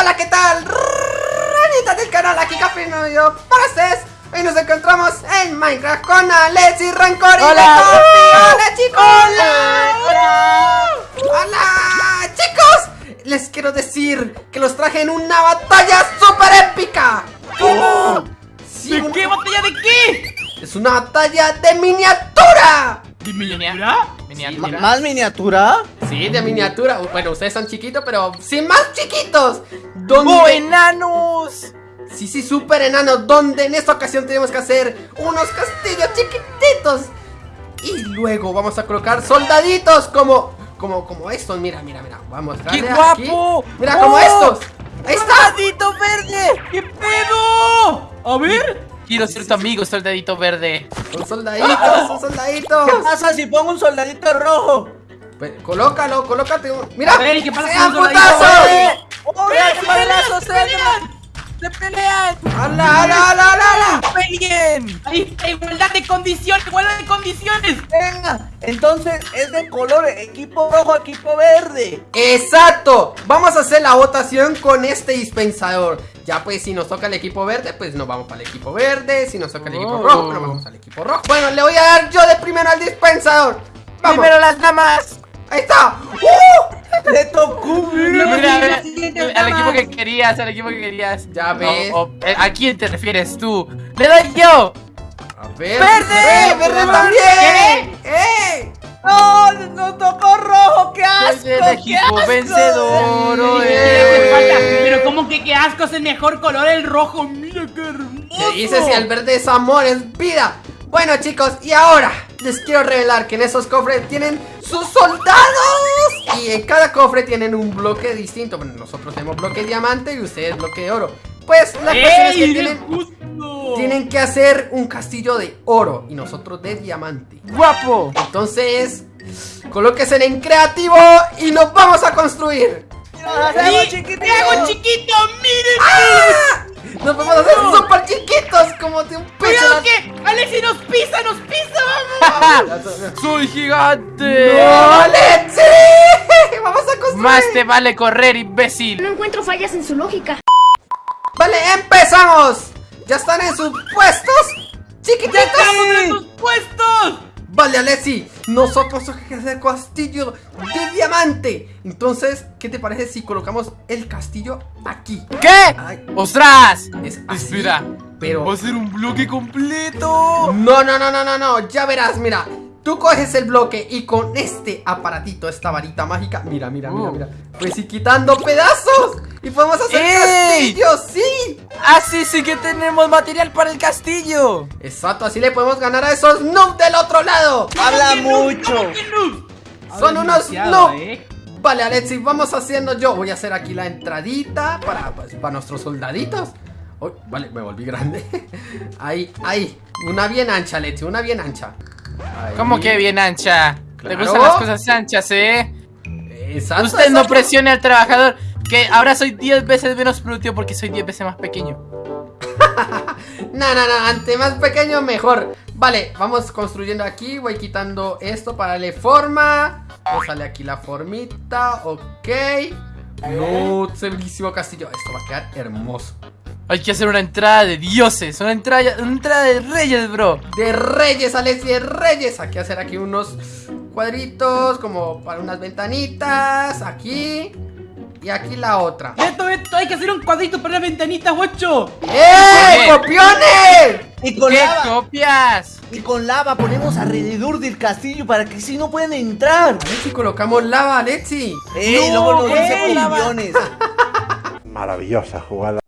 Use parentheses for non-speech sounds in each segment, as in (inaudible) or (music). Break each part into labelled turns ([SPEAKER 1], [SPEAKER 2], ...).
[SPEAKER 1] Hola, ¿qué tal? Ranita del canal, aquí Café Novio para ustedes. Hoy nos encontramos en Minecraft con Alex y Rancor y
[SPEAKER 2] Hola.
[SPEAKER 1] ¡Hola, chicos!
[SPEAKER 2] Hola. Hola.
[SPEAKER 1] ¡Hola! ¡Chicos! Les quiero decir que los traje en una batalla super épica.
[SPEAKER 2] ¿Cómo?
[SPEAKER 1] Sí,
[SPEAKER 2] ¿De
[SPEAKER 1] un-
[SPEAKER 2] qué batalla de qué?
[SPEAKER 1] Es una batalla de miniatura.
[SPEAKER 2] ¿De miniatura?
[SPEAKER 3] Ma- ¿Más miniatura?
[SPEAKER 1] Sí, de miniatura. Bueno, ustedes son chiquitos, pero sí más chiquitos. ¿Dónde?
[SPEAKER 2] ¡Oh, enanos!
[SPEAKER 1] Sí, sí, súper enano, donde en esta ocasión tenemos que hacer unos castillos chiquititos. Y luego vamos a colocar soldaditos como, como, como estos. Mira, mira, mira. Vamos a
[SPEAKER 2] ¡Qué guapo!
[SPEAKER 1] aquí. Mira, como
[SPEAKER 2] ¡Oh!
[SPEAKER 1] estos. Ahí está.
[SPEAKER 2] ¡Soldadito verde! ¿Qué pedo? A ver. Quiero ser tu amigo, soldadito verde.
[SPEAKER 1] Son soldaditos, son soldaditos.
[SPEAKER 3] ¿Qué pasa si pongo un soldadito rojo?
[SPEAKER 1] Pues, colócalo, colócate. Mira.
[SPEAKER 4] Ver, ¿y qué pasa
[SPEAKER 1] ¡Sean putazos!
[SPEAKER 3] ¡Eh! ¡Oh,
[SPEAKER 2] ¡Vean
[SPEAKER 3] qué balazos
[SPEAKER 2] se pelean! ¡Se pelean!
[SPEAKER 1] ¡Hala, hala, hala, hala, hala!
[SPEAKER 2] ¡Peleen!
[SPEAKER 4] Ahí está, igualdad de condiciones, igualdad de condiciones.
[SPEAKER 3] Venga, entonces es de color equipo rojo, equipo verde.
[SPEAKER 1] Exacto, vamos a hacer la votación con este dispensador. Ya pues si nos toca el equipo verde, pues nos vamos para el equipo verde. Si nos toca el equipo
[SPEAKER 2] Oh.
[SPEAKER 1] rojo, nos vamos al equipo rojo. Bueno, le voy a dar yo de primero al dispensador. Vamos,
[SPEAKER 2] Primero las damas.
[SPEAKER 1] Ahí está. ¡Uh!
[SPEAKER 3] Le tocó.
[SPEAKER 2] Mira, mira, al equipo que querías, al equipo que querías.
[SPEAKER 1] Ya ves.
[SPEAKER 2] O- o, eh, ¿A quién te refieres tú? ¡Le doy yo!
[SPEAKER 1] A ver.
[SPEAKER 2] ¡Verde!
[SPEAKER 1] ¡Eh, verde también! ¡Eh!
[SPEAKER 3] ¡No! ¡Nos tocó rojo! ¡Qué asco!
[SPEAKER 2] Soy el
[SPEAKER 3] qué
[SPEAKER 2] equipo
[SPEAKER 3] asco!
[SPEAKER 2] vencedor.
[SPEAKER 4] Pero como que qué asco es el mejor color, el rojo. Mira qué hermoso.
[SPEAKER 1] ¿Qué dice si el verde es amor, es vida? Bueno chicos, y ahora les quiero revelar que en esos cofres tienen sus soldados Y en cada cofre tienen un bloque distinto Bueno, nosotros tenemos bloque de diamante y ustedes bloque de oro Pues la cuestión es que
[SPEAKER 4] ¡Ey,
[SPEAKER 1] tienen, tienen que hacer un castillo de oro Y nosotros de diamante
[SPEAKER 2] ¡Guapo!
[SPEAKER 1] Entonces, colóquense en creativo y nos vamos a construir
[SPEAKER 3] ¡Nos hacemos
[SPEAKER 4] ¡Sí!
[SPEAKER 3] chiquititos!
[SPEAKER 4] ¡Me hago chiquito! ¡Miren!
[SPEAKER 1] Nos vamos a hacer súper chiquitos como de un pez en
[SPEAKER 4] ¡Cuidado que Alexi nos pisa, nos pisa! (laughs) ¡Vamos!
[SPEAKER 2] ¡Soy gigante!
[SPEAKER 1] ¡No, Lexi! (laughs) ¡Vamos a construir!
[SPEAKER 2] Más te vale correr, imbécil.
[SPEAKER 5] No encuentro fallas en su lógica.
[SPEAKER 1] Vale, empezamos. ¿Ya están en sus puestos? ¡Chiquititos!
[SPEAKER 4] ¡Estamos en sus puestos!
[SPEAKER 1] Vale, Alessi, nosotros tenemos que hacer castillo de diamante. Entonces, ¿qué te parece si colocamos el castillo aquí?
[SPEAKER 2] ¿Qué?
[SPEAKER 1] Ay,
[SPEAKER 2] ¡Ostras!
[SPEAKER 1] es así,
[SPEAKER 2] Espera.
[SPEAKER 1] pero...
[SPEAKER 2] Va a ser un bloque completo.
[SPEAKER 1] No, no, no, no, no, no, ya verás, mira. Tú coges el bloque y con este aparatito, esta varita mágica, mira, mira, mira,
[SPEAKER 2] Uh.
[SPEAKER 1] mira, pues ir quitando pedazos y podemos hacer
[SPEAKER 2] ¡Ey!
[SPEAKER 1] castillos, sí.
[SPEAKER 2] Así sí que tenemos material para el castillo.
[SPEAKER 1] Exacto, así le podemos ganar a esos noobs del otro lado.
[SPEAKER 3] ¡Habla mucho!
[SPEAKER 1] Son unos
[SPEAKER 4] demasiado,
[SPEAKER 1] noob.
[SPEAKER 4] ¿eh?
[SPEAKER 1] Vale, Alexi, vamos haciendo yo. Voy a hacer aquí la entradita para, pues, para nuestros soldaditos. Uy, vale, me volví grande. (laughs) Ahí, ahí. Una bien ancha, Alexi, una bien ancha. Ahí.
[SPEAKER 2] ¿Cómo que bien ancha?
[SPEAKER 1] Claro.
[SPEAKER 2] Le gustan las cosas anchas, ¿eh?
[SPEAKER 1] Exacto,
[SPEAKER 2] Usted no presione al trabajador. Que ahora soy 10 veces menos productivo porque soy 10 veces más pequeño. (laughs)
[SPEAKER 1] No, no, no, ante más pequeño mejor Vale, vamos construyendo aquí Voy quitando esto para darle forma sale aquí la formita Ok No, bellísimo castillo Esto va a quedar hermoso
[SPEAKER 2] Hay que hacer una entrada de dioses. Una entrada, una entrada de reyes, bro.
[SPEAKER 1] De reyes, Alexi, de reyes Hay que hacer aquí unos cuadritos Como para unas ventanitas Aquí Y aquí la otra
[SPEAKER 4] Esto, esto, hay que hacer un cuadrito para las ventanitas, guacho.
[SPEAKER 1] ¡Eh, copiones!
[SPEAKER 3] Y con
[SPEAKER 2] ¿Qué
[SPEAKER 3] lava.
[SPEAKER 2] copias?
[SPEAKER 3] Y con lava ponemos alrededor del castillo para que si no pueden entrar.
[SPEAKER 1] Alexi, colocamos lava, Alexi
[SPEAKER 3] ¡Ey!
[SPEAKER 2] No,
[SPEAKER 3] luego nos dicen. (laughs)
[SPEAKER 6] Maravillosa jugada.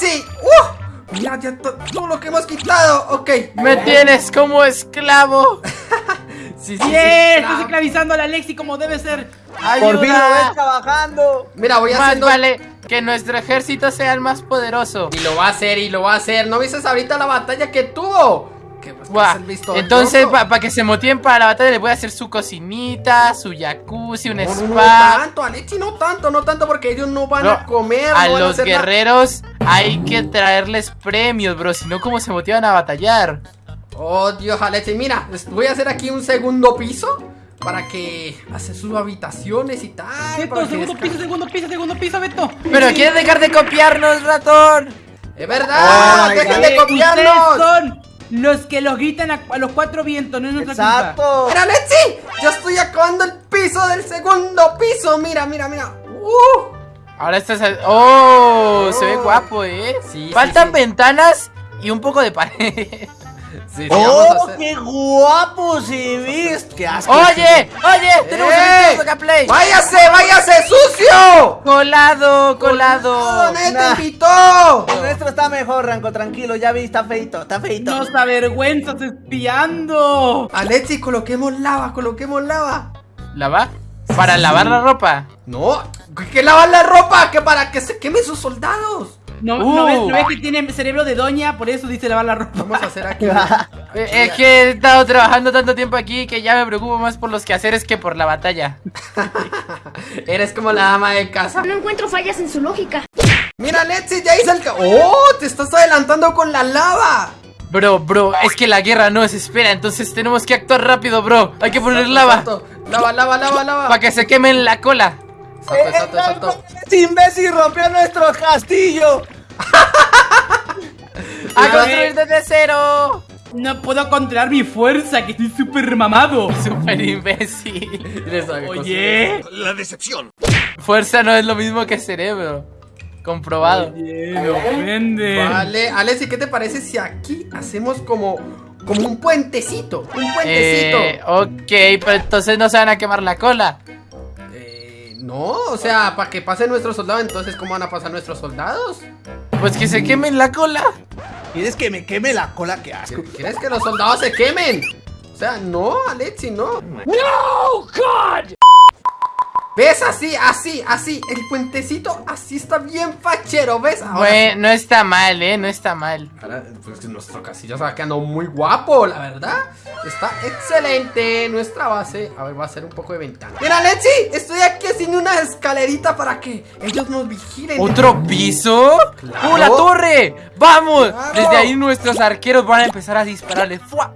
[SPEAKER 1] ¡Vale, Alexi! ¡Uh! Mira, ya to- todo lo que hemos quitado Ok
[SPEAKER 2] Me tienes como esclavo. (laughs)
[SPEAKER 1] Sí, sí, sí.
[SPEAKER 4] Estás esclavizando a la Alexi como debe ser.
[SPEAKER 3] Por fin lo ves
[SPEAKER 2] Ayuda.
[SPEAKER 3] trabajando.
[SPEAKER 1] Mira, voy
[SPEAKER 2] Más
[SPEAKER 1] haciendo.
[SPEAKER 2] vale que nuestro ejército sea el más poderoso.
[SPEAKER 1] Y lo va a hacer, y lo va a hacer. ¿No viste ahorita la batalla que tuvo? Que, pues, visto
[SPEAKER 2] Entonces, para que se motiven para la batalla, le voy a hacer su cocinita, su jacuzzi, un
[SPEAKER 1] No, no, no
[SPEAKER 2] spa.
[SPEAKER 1] tanto, Alexi, no tanto, no tanto, porque ellos no van
[SPEAKER 2] No,
[SPEAKER 1] a comer.
[SPEAKER 2] A
[SPEAKER 1] no van
[SPEAKER 2] los
[SPEAKER 1] hacer nada.
[SPEAKER 2] guerreros hay que traerles premios, bro. Si no, ¿cómo se motivan a batallar?
[SPEAKER 1] Oh, Dios, Alexi, mira, les voy a hacer aquí un segundo piso. para que hace sus habitaciones y tal.
[SPEAKER 4] Beto,
[SPEAKER 1] para
[SPEAKER 4] segundo piso, segundo piso, segundo piso, Beto.
[SPEAKER 2] Pero quieres dejar de copiarnos, ratón.
[SPEAKER 1] ¡Es verdad!
[SPEAKER 3] Ay,
[SPEAKER 1] ¡Dejen de copiarnos!
[SPEAKER 4] Son los que los gritan a, a los cuatro vientos, no es nuestra culpa.
[SPEAKER 3] Exacto.
[SPEAKER 1] ¡Mira, Letzi! ¡Ya estoy acabando el piso del segundo piso! ¡Mira, mira, mira! ¡Uh!
[SPEAKER 2] Ahora estás. al- ¡Oh! Se ve
[SPEAKER 1] Oh.
[SPEAKER 2] guapo, eh.
[SPEAKER 1] Sí, sí,
[SPEAKER 2] Faltan
[SPEAKER 1] sí.
[SPEAKER 2] ventanas y un poco de pared. (laughs) (laughs)
[SPEAKER 1] Sí, sí, vamos a
[SPEAKER 3] ¡Oh,
[SPEAKER 1] hacer-
[SPEAKER 3] qué guapo se viste! ¡Qué asco!
[SPEAKER 2] Oye, oye, tenemos
[SPEAKER 1] ¡Eh!
[SPEAKER 2] acá play.
[SPEAKER 1] ¡Váyase, váyase, sucio!
[SPEAKER 2] Colado, colado.
[SPEAKER 1] ¡Nadie te
[SPEAKER 3] Nah.
[SPEAKER 1] invitó!
[SPEAKER 3] El nuestro está mejor, Ranco, tranquilo, ya vi, está feito, está feito.
[SPEAKER 4] Nos avergüenzas espiando.
[SPEAKER 1] Alexi, coloquemos lava, coloquemos lava.
[SPEAKER 2] ¿Lava? Para lavar la ropa.
[SPEAKER 1] No, ¿qué- que lavar la ropa? ¿Que para que se quemen sus soldados?
[SPEAKER 4] ¿No,
[SPEAKER 2] Uh.
[SPEAKER 4] ¿no ves, no ves que tiene cerebro de doña? Por eso dice lavar la ropa.
[SPEAKER 1] Vamos a hacer aquí. (laughs)
[SPEAKER 2] Eh, Es que he estado trabajando tanto tiempo aquí que ya me preocupo más por los quehaceres que por la batalla. (laughs)
[SPEAKER 1] Eres como la ama de casa.
[SPEAKER 5] No encuentro fallas en su lógica.
[SPEAKER 1] Mira, Alexi, ya hice el. ca- ¡Oh! Te estás adelantando con la lava.
[SPEAKER 2] Bro, bro, es que la guerra no se espera, entonces tenemos que actuar rápido, bro. Hay que poner lava.
[SPEAKER 1] Lava, lava, lava, lava.
[SPEAKER 2] para que se quemen la cola.
[SPEAKER 1] Exacto, exacto, exacto.
[SPEAKER 3] ¡Ese imbécil rompió nuestro castillo! (laughs)
[SPEAKER 2] ¡A construir desde cero!
[SPEAKER 4] No puedo controlar mi fuerza, que estoy súper mamado. (laughs)
[SPEAKER 2] Super imbécil.
[SPEAKER 1] Eres algo
[SPEAKER 4] Oye.
[SPEAKER 2] Fuerza no es lo mismo que cerebro. Comprobado.
[SPEAKER 4] Oye, me ofende.
[SPEAKER 1] Vale, Alexi, ¿qué te parece si aquí hacemos como, como un puentecito? Un puentecito.
[SPEAKER 2] Eh, ok, pero entonces no se van a quemar la cola.
[SPEAKER 1] No, o sea, para que pasen nuestros soldados, entonces, ¿cómo van a pasar nuestros soldados?
[SPEAKER 2] Pues que se quemen la cola.
[SPEAKER 3] ¿Quieres que me queme la cola? ¡Qué asco!
[SPEAKER 1] ¿Quieres que los soldados se quemen? O sea, no, Alexi, no. ¡No, God! ¿Ves? Así, así, así. El puentecito así está bien fachero, ¿ves? Ahora
[SPEAKER 2] Bueno, no está mal, eh, no está mal.
[SPEAKER 1] Ahora, pues nuestro castillo se va quedando muy guapo, la verdad. Está excelente nuestra base. A ver, va a ser un poco de ventana. Mira, Lexi, estoy aquí haciendo una escalerita para que ellos nos vigilen.
[SPEAKER 2] ¿Otro piso?
[SPEAKER 1] Claro.
[SPEAKER 2] ¡Uh, la torre! ¡Vamos!
[SPEAKER 1] Claro.
[SPEAKER 2] Desde ahí nuestros arqueros van a empezar a dispararle. ¡Fua!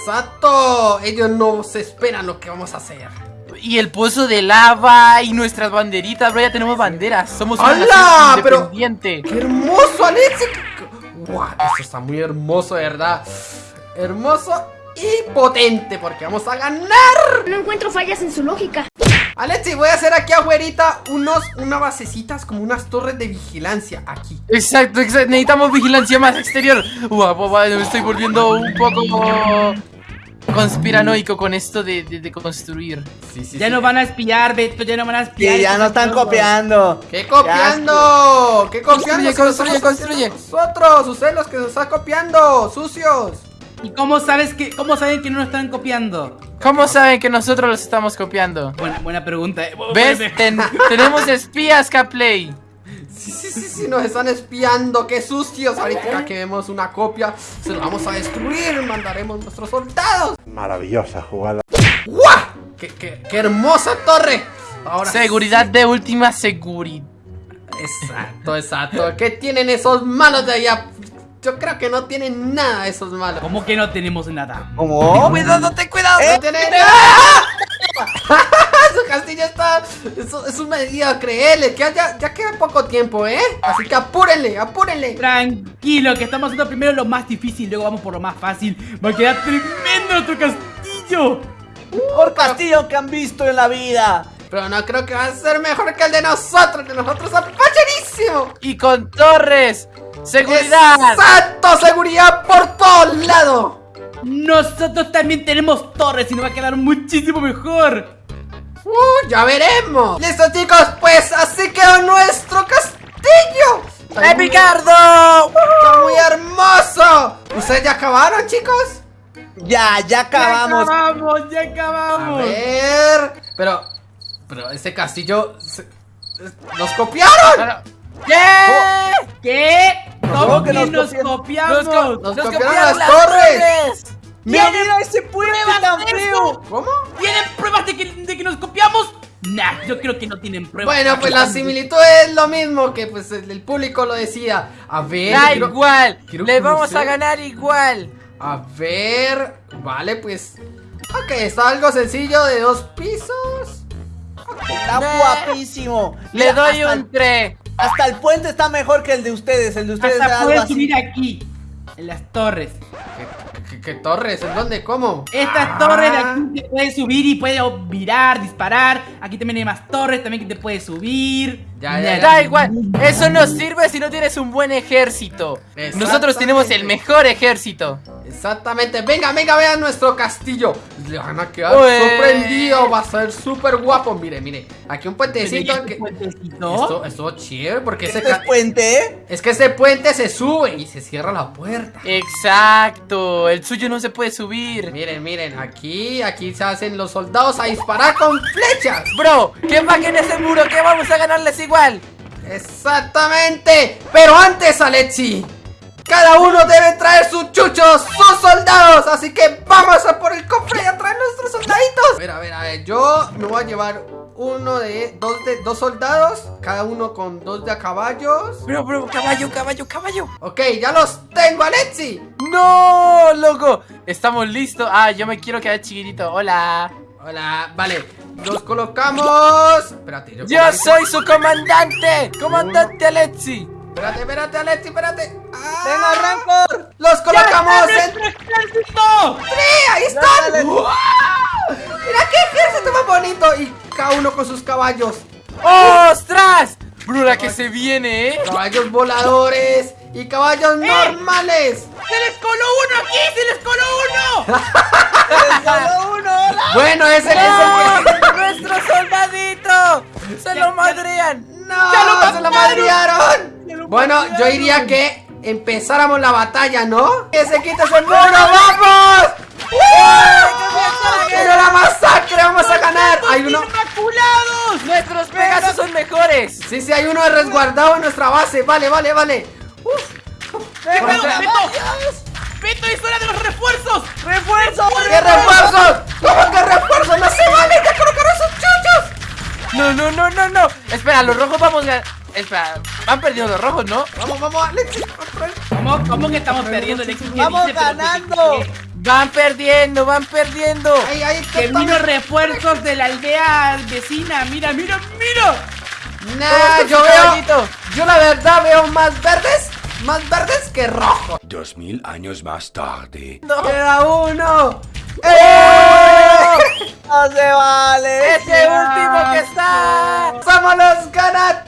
[SPEAKER 1] Exacto. Ellos no se esperan lo que vamos a hacer.
[SPEAKER 2] Y el pozo de lava y nuestras banderitas, bro, ya tenemos banderas. Somos una
[SPEAKER 1] ¡Hala! Pero-
[SPEAKER 2] independiente.
[SPEAKER 1] ¡Qué hermoso, Alexi! ¡Wow! Esto está muy hermoso, de verdad. Hermoso y potente, porque vamos a ganar.
[SPEAKER 5] No encuentro fallas en su lógica.
[SPEAKER 1] Alexi, voy a hacer aquí afuerita unos, unas basecitas como unas torres de vigilancia aquí.
[SPEAKER 2] Exacto, exacto, necesitamos vigilancia más exterior. Guau, guau, guau, me estoy volviendo un poco conspiranoico con esto de, de- de construir.
[SPEAKER 1] Sí, sí,
[SPEAKER 4] Ya
[SPEAKER 1] sí.
[SPEAKER 4] nos van a espiar, Beto, ya nos van a espiar.
[SPEAKER 3] Que ya no están copiando.
[SPEAKER 1] ¿Qué copiando? ¿Qué copiando?
[SPEAKER 2] Construye, construye, construye.
[SPEAKER 1] Nosotros, ustedes los que nos están copiando, sucios.
[SPEAKER 4] ¿Y cómo sabes que, cómo saben que no nos están copiando?
[SPEAKER 2] ¿Cómo saben que nosotros los estamos copiando?
[SPEAKER 4] Buena, buena pregunta. eh.
[SPEAKER 2] ¿Ves? (laughs) Ten- tenemos espías, Caplay.
[SPEAKER 1] Sí, sí, sí, sí, nos están espiando, qué sucios. Ahorita que vemos una copia, se lo vamos a destruir, mandaremos nuestros soldados.
[SPEAKER 6] Maravillosa jugada.
[SPEAKER 1] ¡Guau! ¡Qué, qué, qué hermosa torre! Ahora
[SPEAKER 2] Seguridad de última seguridad.
[SPEAKER 1] Exacto, exacto. ¿Qué tienen esos malos de allá? Yo creo que no tienen nada esos malos.
[SPEAKER 4] ¿Cómo que no tenemos nada?
[SPEAKER 3] ¿Cómo?
[SPEAKER 2] Cuidado, ten cuidado.
[SPEAKER 1] No tienen nada. Su castillo está. Eso es un mediocre. Que ya, ya queda poco tiempo, ¿eh? Así que apúrenle, apúrenle.
[SPEAKER 4] Tranquilo, que estamos haciendo primero lo más difícil, luego vamos por lo más fácil. Va a quedar tremendo nuestro castillo.
[SPEAKER 3] Mejor castillo que han visto en la vida.
[SPEAKER 1] Pero no creo que va a ser mejor que el de nosotros. El de nosotros facherísimo.
[SPEAKER 2] Y con torres. Seguridad.
[SPEAKER 1] ¡Exacto! Seguridad por todos lados.
[SPEAKER 4] Nosotros también tenemos torres y nos va a quedar muchísimo mejor.
[SPEAKER 1] Uh, ya veremos. Listo, chicos, pues así quedó nuestro castillo. Muy-
[SPEAKER 2] ¡Epicardo!
[SPEAKER 1] Está muy hermoso. ¿Ustedes ya acabaron, chicos?
[SPEAKER 3] Ya, ya acabamos.
[SPEAKER 4] Ya acabamos, ya
[SPEAKER 1] A
[SPEAKER 4] acabamos.
[SPEAKER 1] ver. Pero. Pero ese castillo. se- ¡Nos copiaron!
[SPEAKER 2] ¿Qué?
[SPEAKER 4] ¿Qué?
[SPEAKER 3] ¿Cómo
[SPEAKER 4] ¿Cómo
[SPEAKER 3] que nos
[SPEAKER 4] nos copiamos?
[SPEAKER 2] Nos, co-
[SPEAKER 1] Nos
[SPEAKER 2] nos
[SPEAKER 1] copiaron las torres.
[SPEAKER 3] Mira, mira ese puente tan feo.
[SPEAKER 1] ¿Cómo?
[SPEAKER 4] ¿Tienen pruebas de que, de que nos copiamos? Nah, yo creo que no tienen pruebas.
[SPEAKER 1] Bueno, pues la similitud es lo mismo que pues el, público lo decida. A ver.
[SPEAKER 2] Da
[SPEAKER 1] quiero-
[SPEAKER 2] igual.
[SPEAKER 1] quiero
[SPEAKER 2] Le vamos a ganar igual.
[SPEAKER 1] A ver. Vale, pues. Ok, está algo sencillo de dos pisos.
[SPEAKER 3] Está
[SPEAKER 2] Nah.
[SPEAKER 3] guapísimo.
[SPEAKER 2] Le doy un
[SPEAKER 3] el-
[SPEAKER 2] 3.
[SPEAKER 3] Hasta el puente está mejor que el de ustedes. El de ustedes es
[SPEAKER 4] Hasta puedes subir aquí, en las torres.
[SPEAKER 1] ¿Qué, qué- torres? ¿En dónde? ¿Cómo?
[SPEAKER 4] Estas torres de aquí te puedes subir y puedes virar, disparar. Aquí también hay más torres también que te puedes subir.
[SPEAKER 1] Ya, ya, ya.
[SPEAKER 2] Da igual, eso no sirve si no tienes un buen ejército. Nosotros tenemos el mejor ejército.
[SPEAKER 1] Exactamente. Venga, venga, vean nuestro castillo. Le van a quedar
[SPEAKER 2] Ué.
[SPEAKER 1] sorprendidos. Va a ser súper guapo. Mire, mire. Aquí un puentecito.
[SPEAKER 4] ¿Este
[SPEAKER 1] que-
[SPEAKER 4] puentecito?
[SPEAKER 1] Esto, esto es chévere porque ese
[SPEAKER 3] ¿Este es
[SPEAKER 1] ca-
[SPEAKER 3] puente?
[SPEAKER 1] es que ese puente se sube y se cierra la puerta.
[SPEAKER 2] Exacto, el suyo no se puede subir.
[SPEAKER 1] Miren, miren, aquí, aquí se hacen los soldados a disparar con flechas.
[SPEAKER 2] Bro, ¿qué más que en ese muro? ¿Qué vamos a ganarles igual?
[SPEAKER 1] Exactamente. Pero antes, Alexi, cada uno debe traer sus chuchos, sus soldados. Así que vamos a por el cofre y a traer nuestros soldaditos. A ver, a ver, a ver. Yo me voy a llevar uno de dos de dos soldados, cada uno con dos de a caballos.
[SPEAKER 2] Bro, bro, caballo, caballo, caballo.
[SPEAKER 1] Ok, ya los tengo, Alexi.
[SPEAKER 2] No, loco. Estamos listos. Ah, yo me quiero quedar chiquitito. Hola.
[SPEAKER 1] Hola, vale. Los colocamos. Espérate, yo,
[SPEAKER 2] Yo soy su comandante. Comandante Alexi.
[SPEAKER 1] Espérate, espérate, Alexi, espérate. Ah,
[SPEAKER 3] ¡Venga, Rancor!
[SPEAKER 1] Los colocamos en
[SPEAKER 4] ¡Nuestro ejército!
[SPEAKER 1] ¡Sí! ¡Ahí están! ¡Mira qué ejército más bonito! Y cada uno con sus caballos.
[SPEAKER 2] ¡Ostras! Bro, la que se viene, ¿eh?
[SPEAKER 1] Caballos voladores y caballos normales.
[SPEAKER 4] ¡Se les coló uno aquí! ¡Se les coló uno!
[SPEAKER 3] ¡Solo uno! hola.
[SPEAKER 1] Bueno, ese es el.
[SPEAKER 2] ¡Nuestro soldadito! ¡Se lo madrean!
[SPEAKER 1] ¡No!
[SPEAKER 4] ¡Ya lo
[SPEAKER 1] ¡Se lo
[SPEAKER 4] mataron!
[SPEAKER 1] madrearon!
[SPEAKER 4] ¡Ya lo
[SPEAKER 1] Bueno, yo diría que empezáramos la batalla, ¿no? ¡Que se quite ese muro! ¡Vamos! ¡Pero la masacre! ¡Vamos a ganar! Hay uno...
[SPEAKER 4] ¡Inmaculados!
[SPEAKER 2] ¡Nuestros Pegasus son mejores!
[SPEAKER 1] Sí, sí, hay uno resguardado en nuestra base. Vale, vale, vale. Uf. Por acá.
[SPEAKER 4] ¡Beto! ¡Beto, es hora de los refuerzos!
[SPEAKER 3] ¡Refuerzo!
[SPEAKER 1] ¡Qué refuerzos! ¿Cómo que refuerzos? ¡No se vale! ¡Ya colocaron sus chuchos!
[SPEAKER 2] No, no, no, no, no. Espera, los rojos vamos a. Espera, van perdiendo los rojos, ¿no?
[SPEAKER 1] Vamos, vamos, Alexis.
[SPEAKER 4] ¿Cómo, cómo que estamos perdiendo éxito?
[SPEAKER 3] ¡Vamos ganando!
[SPEAKER 2] Van perdiendo, van perdiendo.
[SPEAKER 1] Ahí, ahí,
[SPEAKER 4] Que vino refuerzos de la aldea vecina. Mira, mira, mira.
[SPEAKER 1] Nah, yo
[SPEAKER 2] su
[SPEAKER 1] veo.
[SPEAKER 2] caballito.
[SPEAKER 1] Yo la verdad veo más verdes. Más verdes que rojos.
[SPEAKER 6] Dos mil años más tarde.
[SPEAKER 2] No.
[SPEAKER 1] Queda uno. ¡Eh!
[SPEAKER 3] ¡No se vale!
[SPEAKER 2] Ese último que está.
[SPEAKER 1] ¡Somos los ganadores!